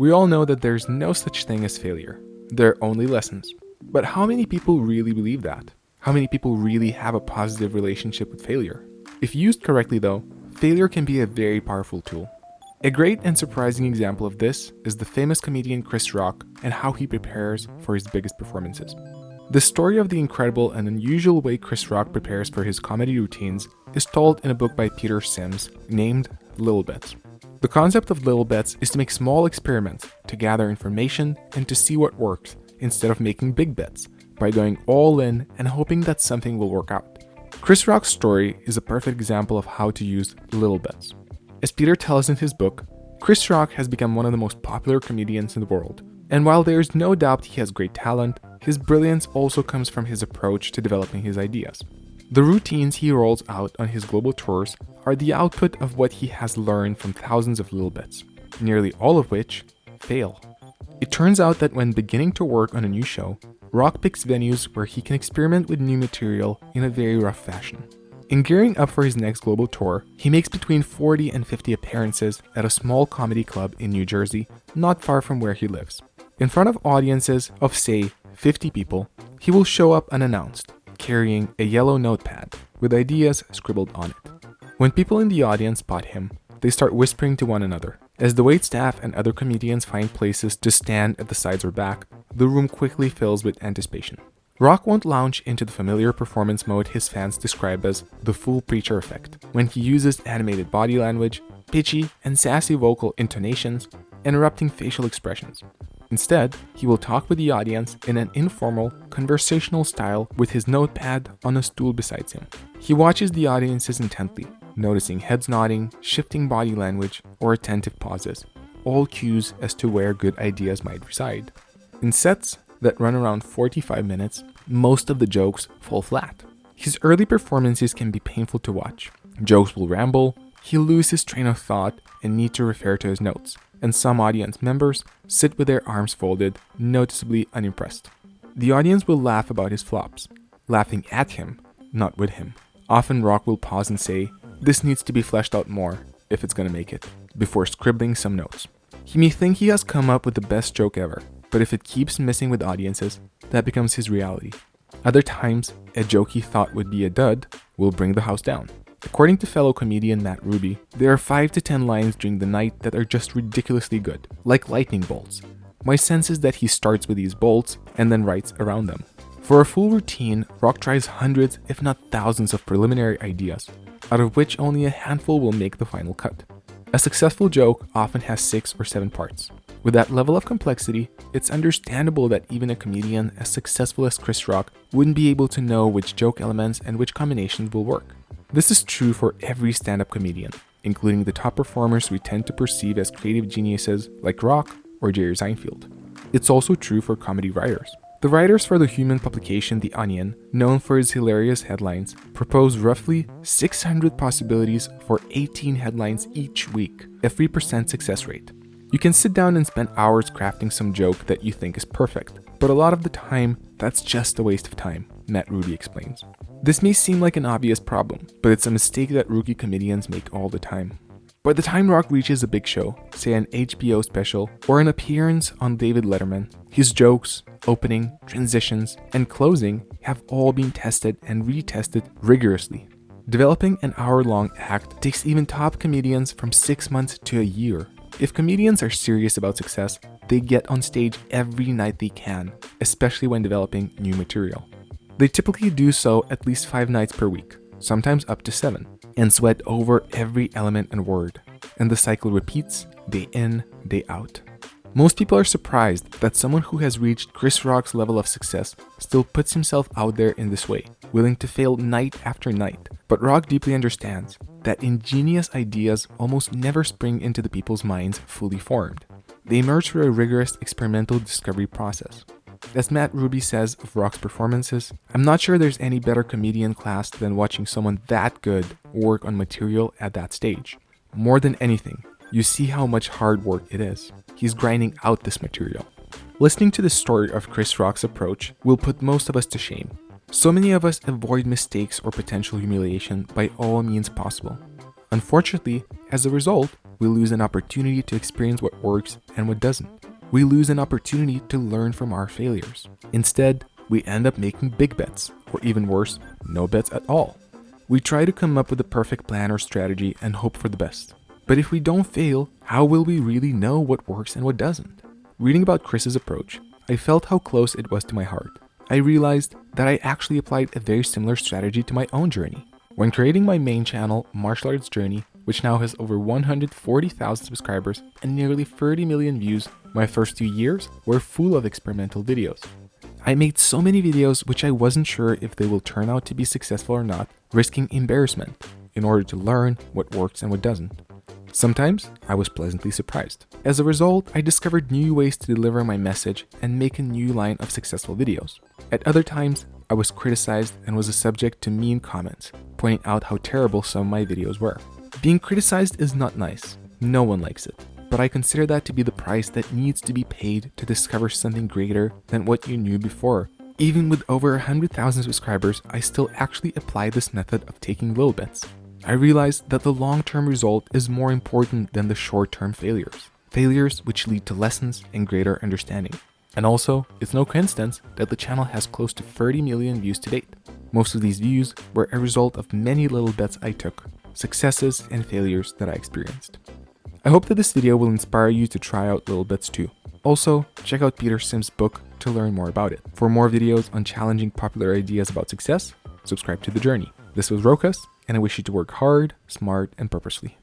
We all know that there's no such thing as failure. There are only lessons. But how many people really believe that? How many people really have a positive relationship with failure? If used correctly though, failure can be a very powerful tool. A great and surprising example of this is the famous comedian Chris Rock and how he prepares for his biggest performances. The story of the incredible and unusual way Chris Rock prepares for his comedy routines is told in a book by Peter Sims named Little Bets. The concept of little bets is to make small experiments to gather information and to see what works instead of making big bets by going all in and hoping that something will work out. Chris Rock's story is a perfect example of how to use little bets. As Peter tells in his book, Chris Rock has become one of the most popular comedians in the world, and while there is no doubt he has great talent, his brilliance also comes from his approach to developing his ideas. The routines he rolls out on his global tours are the output of what he has learned from thousands of little bits, nearly all of which fail. It turns out that when beginning to work on a new show, Rock picks venues where he can experiment with new material in a very rough fashion. In gearing up for his next global tour, he makes between 40 and 50 appearances at a small comedy club in New Jersey, not far from where he lives. In front of audiences of say 50 people, he will show up unannounced, carrying a yellow notepad with ideas scribbled on it. When people in the audience spot him, they start whispering to one another. As the wait staff and other comedians find places to stand at the sides or back, the room quickly fills with anticipation. Rock won't launch into the familiar performance mode his fans describe as the fool preacher effect, when he uses animated body language, pitchy and sassy vocal intonations, interrupting facial expressions. Instead, he will talk with the audience in an informal, conversational style with his notepad on a stool beside him. He watches the audiences intently, noticing heads nodding, shifting body language, or attentive pauses, all cues as to where good ideas might reside. In sets that run around 45 minutes, most of the jokes fall flat. His early performances can be painful to watch. Jokes will ramble, he'll lose his train of thought and need to refer to his notes, and some audience members sit with their arms folded, noticeably unimpressed. The audience will laugh about his flops, laughing at him, not with him. Often Rock will pause and say, this needs to be fleshed out more, if it's gonna make it, before scribbling some notes. He may think he has come up with the best joke ever, but if it keeps missing with audiences, that becomes his reality. Other times, a joke he thought would be a dud will bring the house down. According to fellow comedian Matt Ruby, there are 5 to 10 lines during the night that are just ridiculously good, like lightning bolts. My sense is that he starts with these bolts and then writes around them. For a full routine, Rock tries hundreds, if not thousands of preliminary ideas, out of which only a handful will make the final cut. A successful joke often has 6 or 7 parts. With that level of complexity, it's understandable that even a comedian as successful as Chris Rock wouldn't be able to know which joke elements and which combinations will work. This is true for every stand-up comedian, including the top performers we tend to perceive as creative geniuses like Rock or Jerry Seinfeld. It's also true for comedy writers. The writers for the human publication The Onion, known for its hilarious headlines, propose roughly 600 possibilities for 18 headlines each week, a 3% success rate. You can sit down and spend hours crafting some joke that you think is perfect, but a lot of the time, that's just a waste of time, Matt Ruby explains. This may seem like an obvious problem, but it's a mistake that rookie comedians make all the time. By the time Rock reaches a big show, say an HBO special or an appearance on David Letterman, his jokes, opening, transitions, and closing have all been tested and retested rigorously. Developing an hour-long act takes even top comedians from 6 months to a year. If comedians are serious about success, they get on stage every night they can, especially when developing new material. They typically do so at least 5 nights per week, sometimes up to 7, and sweat over every element and word. And the cycle repeats day in, day out. Most people are surprised that someone who has reached Chris Rock's level of success still puts himself out there in this way, willing to fail night after night. But Rock deeply understands that ingenious ideas almost never spring into the people's minds fully formed. They emerge through a rigorous experimental discovery process. As Matt Ruby says of Rock's performances, I'm not sure there's any better comedian class than watching someone that good work on material at that stage. More than anything, you see how much hard work it is. He's grinding out this material. Listening to the story of Chris Rock's approach will put most of us to shame. So many of us avoid mistakes or potential humiliation by all means possible. Unfortunately, as a result, we lose an opportunity to experience what works and what doesn't. We lose an opportunity to learn from our failures. Instead, we end up making big bets, or even worse, no bets at all. We try to come up with a perfect plan or strategy and hope for the best. But if we don't fail, how will we really know what works and what doesn't? Reading about Chris's approach, I felt how close it was to my heart. I realized that I actually applied a very similar strategy to my own journey. When creating my main channel, Martial Arts Journey, which now has over 140,000 subscribers and nearly 30 million views, my first two years were full of experimental videos. I made so many videos which I wasn't sure if they will turn out to be successful or not, risking embarrassment in order to learn what works and what doesn't. Sometimes I was pleasantly surprised. As a result, I discovered new ways to deliver my message and make a new line of successful videos. At other times, I was criticized and was a subject to mean comments, pointing out how terrible some of my videos were. Being criticized is not nice. No one likes it. But I consider that to be the price that needs to be paid to discover something greater than what you knew before. Even with over 100,000 subscribers, I still actually apply this method of taking little bets. I realized that the long-term result is more important than the short-term failures. Failures which lead to lessons and greater understanding. And also, it's no coincidence that the channel has close to 30 million views to date. Most of these views were a result of many little bets I took, successes and failures that I experienced. I hope that this video will inspire you to try out little bits too. Also, check out Peter Sims' book to learn more about it. For more videos on challenging popular ideas about success, subscribe to The Journey. This was Rokas, and I wish you to work hard, smart, and purposely.